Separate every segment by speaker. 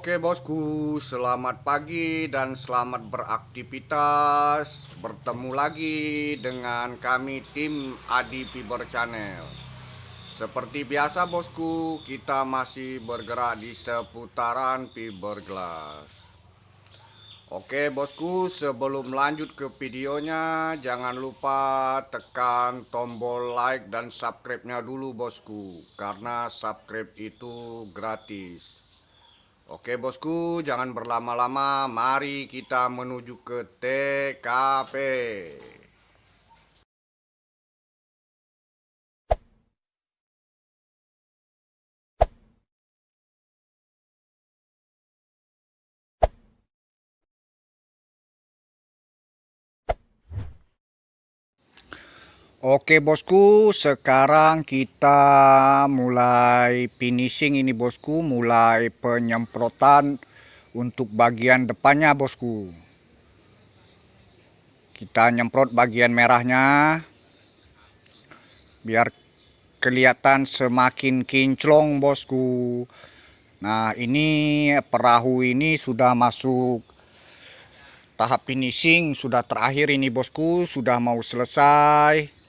Speaker 1: Oke bosku, selamat pagi dan selamat beraktivitas. Bertemu lagi dengan kami tim Adi Fiber Channel. Seperti biasa bosku, kita masih bergerak di seputaran fiberglass Oke bosku, sebelum lanjut ke videonya Jangan lupa tekan tombol like dan subscribe-nya dulu bosku Karena subscribe itu gratis Oke bosku, jangan berlama-lama. Mari kita menuju ke TKP. Oke bosku, sekarang kita mulai finishing ini bosku, mulai penyemprotan untuk bagian depannya bosku. Kita nyemprot bagian merahnya biar kelihatan semakin kinclong bosku. Nah, ini perahu ini sudah masuk tahap finishing, sudah terakhir ini bosku, sudah mau selesai.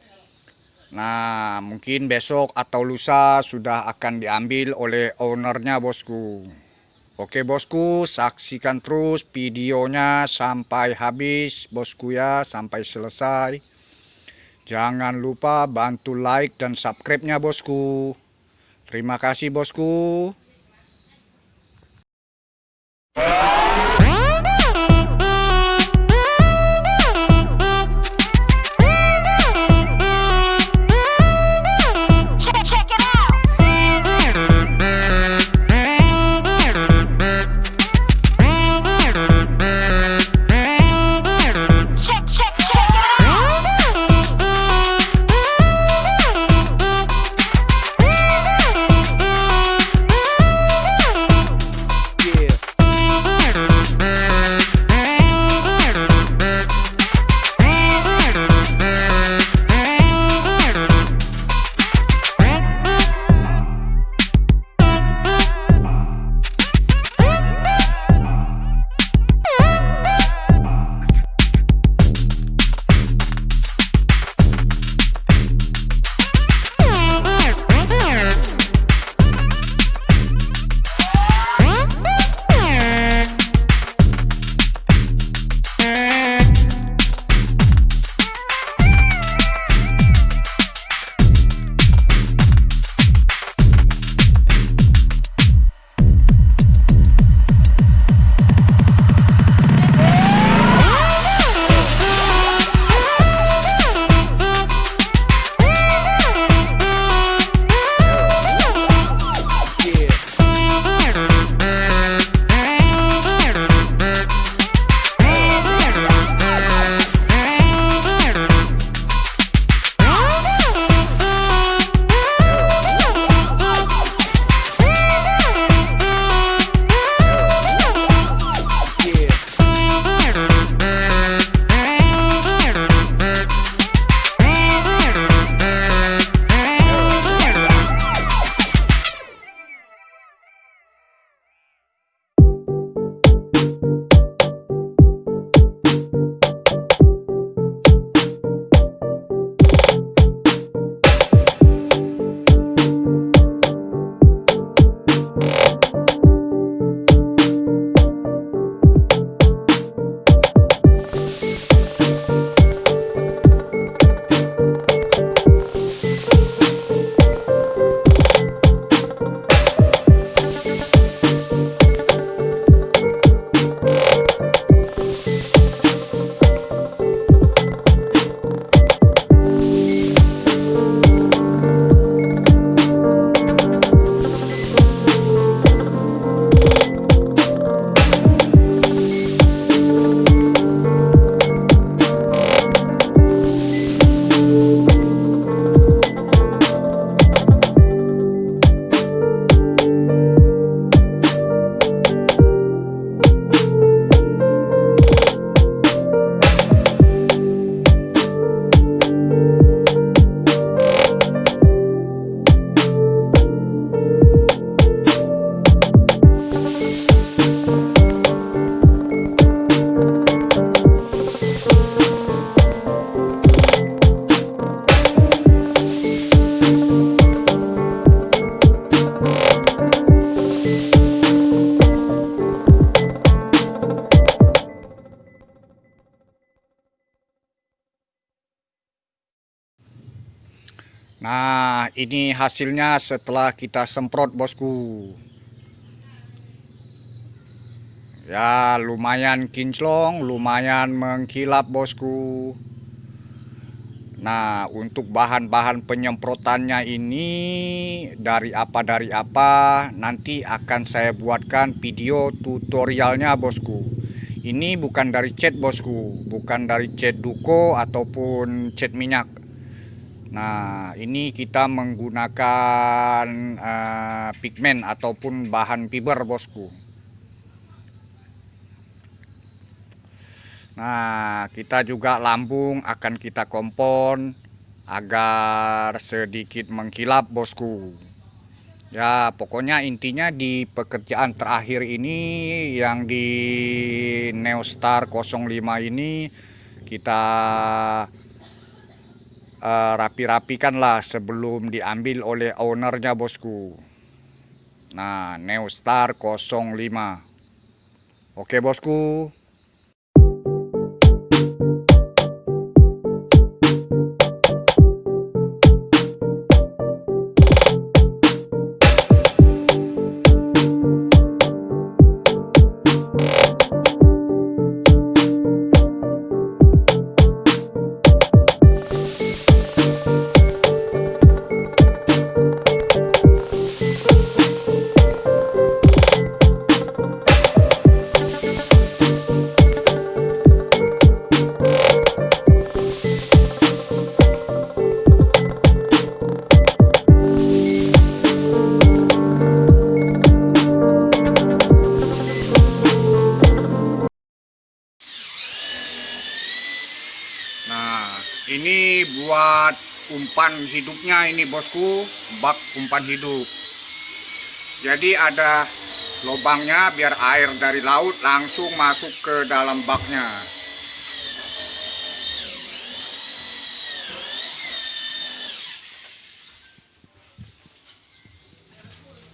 Speaker 1: Nah, mungkin besok atau lusa sudah akan diambil oleh ownernya bosku. Oke bosku, saksikan terus videonya sampai habis bosku ya, sampai selesai. Jangan lupa bantu like dan subscribe-nya bosku. Terima kasih bosku. Nah, ini hasilnya setelah kita semprot, bosku. Ya, lumayan kinclong, lumayan mengkilap, bosku. Nah, untuk bahan-bahan penyemprotannya ini dari apa dari apa nanti akan saya buatkan video tutorialnya, bosku. Ini bukan dari cat, bosku, bukan dari cat duko ataupun cat minyak. Nah, ini kita menggunakan uh, pigmen ataupun bahan fiber, bosku. Nah, kita juga lambung akan kita kompon agar sedikit mengkilap, bosku. Ya, pokoknya intinya di pekerjaan terakhir ini yang di Neostar 05 ini kita uh, rapi-rapikan lah sebelum diambil oleh ownernya, bosku. Nah, Neostar 05. Oke, bosku. Buat umpan hidupnya ini bosku, bak umpan hidup. Jadi ada lubangnya biar air dari laut langsung masuk ke dalam baknya.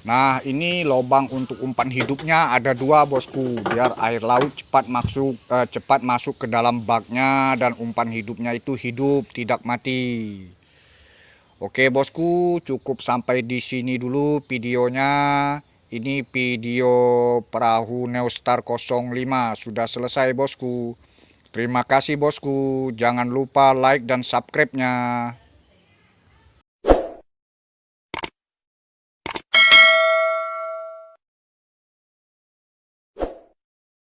Speaker 1: Nah ini lubang untuk umpan hidupnya ada dua bosku biar air laut cepat masuk eh, cepat masuk ke dalam baknya dan umpan hidupnya itu hidup tidak mati. Oke bosku cukup sampai di sini dulu videonya. Ini video perahu Neostar 05 sudah selesai bosku. Terima kasih bosku. Jangan lupa like dan subscribe-nya.